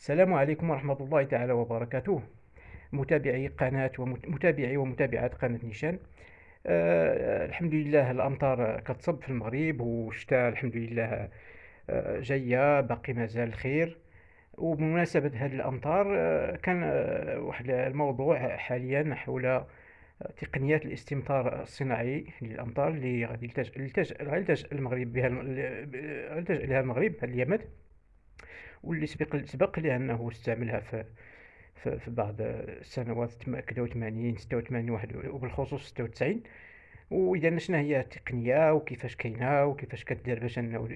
السلام عليكم ورحمة الله تعالى وبركاته. متابعي قناة ومتابعي ومتابعات قناة نيشان. آه الحمد لله الأمطار كتصب في المغرب والشتاء الحمد لله آه جاية باقي مازال الخير وبمناسبة هذه الأمطار آه كان آه واحد الموضوع حاليا حول تقنيات الاستمطار الصناعي للأمطار اللي غادي يلتجئ المغرب بها لها المغرب اليمن. واللي سبق سبق لي أنه استعملها في في, بعض السنوات كذا 80 86 واحد وبالخصوص 96 وإذا شنو هي التقنية؟ وكيفاش كاينة؟ وكيفاش كدير باش أنه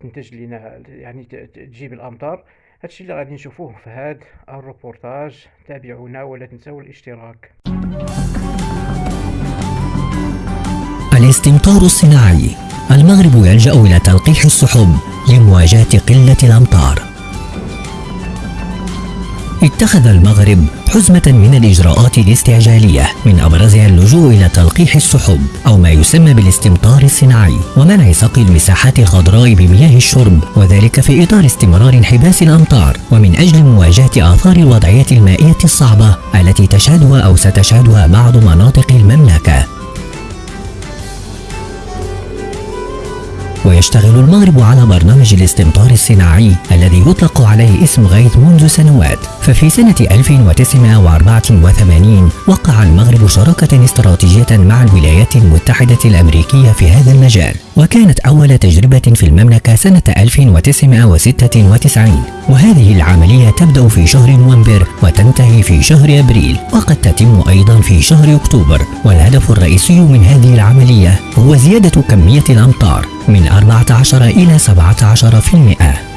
تنتج لنا يعني تجيب الأمطار؟ هادشي اللي غادي نشوفوه في هذا الروبورتاج تابعونا ولا تنسوا الاشتراك. الاستمطار الصناعي. المغرب يلجأ إلى تلقيح السحب لمواجهة قلة الأمطار. اتخذ المغرب حزمة من الإجراءات الاستعجالية من أبرزها اللجوء إلى تلقيح السحب أو ما يسمى بالاستمطار الصناعي ومنع سقي المساحات الخضراء بمياه الشرب وذلك في إطار استمرار انحباس الأمطار ومن أجل مواجهة آثار الوضعية المائية الصعبة التي تشهدها أو ستشهدها بعض مناطق المملكة. ويشتغل المغرب على برنامج الاستمطار الصناعي الذي يطلق عليه اسم غيث منذ سنوات. ففي سنة 1984 وقع المغرب شراكة استراتيجية مع الولايات المتحدة الأمريكية في هذا المجال. وكانت أول تجربة في المملكة سنة 1996 وهذه العملية تبدأ في شهر نوفمبر وتنتهي في شهر أبريل وقد تتم أيضا في شهر أكتوبر. والهدف الرئيسي من هذه العملية هو زيادة كمية الأمطار من 14 إلى 17%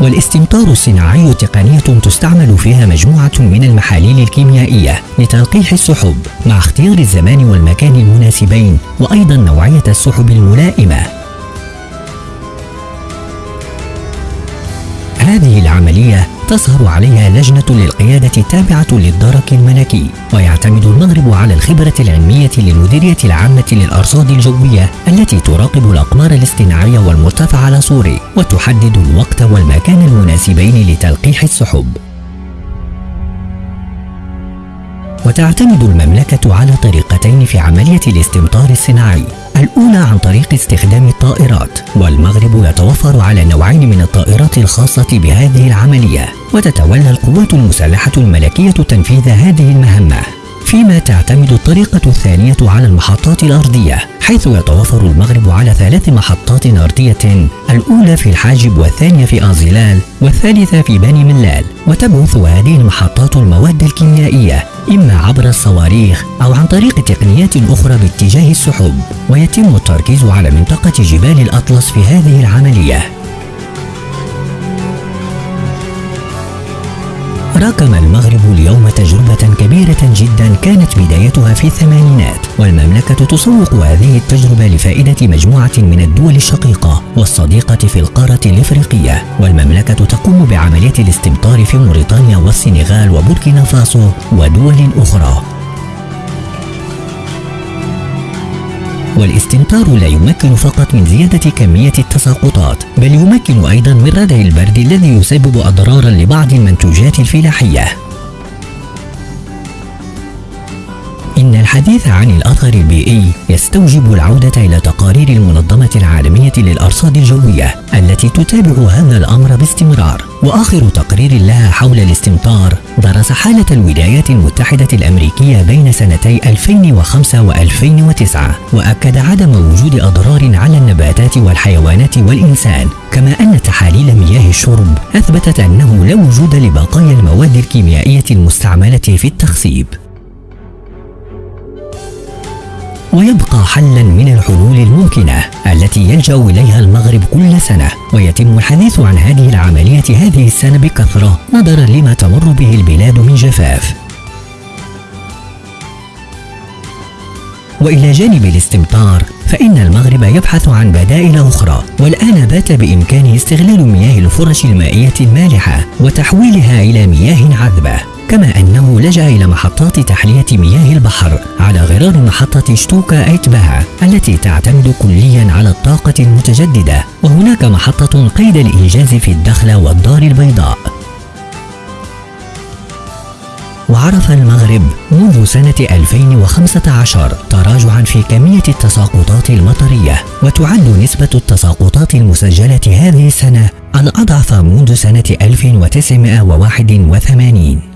والاستمطار الصناعي تقنية تستعمل فيها مجموعة من المحاليل الكيميائية لتلقيح السحب مع اختيار الزمان والمكان المناسبين وأيضا نوعية السحب الملائمة. هذه العملية تظهر عليها لجنة للقيادة تابعة للدرك الملكي ويعتمد المغرب على الخبرة العلمية للمديرية العامة للأرصاد الجوية التي تراقب الأقمار الاصطناعية والمرتفع على صوري وتحدد الوقت والمكان المناسبين لتلقيح السحب. وتعتمد المملكة على طريقتين في عملية الاستمطار الصناعي الأولى عن طريق استخدام الطائرات والمغرب يتوفر على نوعين من الطائرات الخاصة بهذه العملية وتتولى القوات المسلحة الملكية تنفيذ هذه المهمة. فيما تعتمد الطريقة الثانية على المحطات الأرضية حيث يتوفر المغرب على ثلاث محطات أرضية الأولى في الحاجب والثانية في أنزلال والثالثة في بني ملال وتبث هذه المحطات المواد الكيميائية إما عبر الصواريخ أو عن طريق تقنيات أخرى باتجاه السحب ويتم التركيز على منطقة جبال الأطلس في هذه العملية. راكم المغرب اليوم تجربة كبيرة جدا كانت بدايتها في الثمانينات والمملكة تسوق هذه التجربة لفائدة مجموعة من الدول الشقيقة والصديقة في القارة الإفريقية. والمملكة تقوم بعملية الاستمطار في موريتانيا والسنغال وبوركينا فاسو ودول أخرى. والاستمطار لا يمكن فقط من زيادة كمية التساقطات بل يمكن أيضا من ردع البرد الذي يسبب أضرارا لبعض المنتوجات الفلاحية. إن الحديث عن الأثر البيئي يستوجب العودة إلى تقارير المنظمة العالمية للأرصاد الجوية التي تتابع هذا الأمر باستمرار. وآخر تقرير لها حول الاستمطار درس حالة الولايات المتحدة الأمريكية بين سنتي 2005 و2009 وأكد عدم وجود أضرار على النباتات والحيوانات والإنسان كما أن تحاليل مياه الشرب أثبتت أنه لا وجود لبقايا المواد الكيميائية المستعملة في التخصيب. ويبقى حلا من الحلول الممكنة التي يلجأ إليها المغرب كل سنة ويتم الحديث عن هذه العملية هذه السنة بكثرة نظرا لما تمر به البلاد من جفاف. وإلى جانب الاستمطار فإن المغرب يبحث عن بدائل أخرى والآن بات بإمكانه استغلال مياه الفرش المائية المالحة وتحويلها إلى مياه عذبة. كما أنه لجأ إلى محطات تحلية مياه البحر على غرار محطة شتوكا ايتباها التي تعتمد كليا على الطاقة المتجددة وهناك محطة قيد الإنجاز في الدخلة والدار البيضاء. وعرف المغرب منذ سنة 2015 تراجعا في كمية التساقطات المطرية وتعد نسبة التساقطات المسجلة هذه السنة الأضعف منذ سنة 1981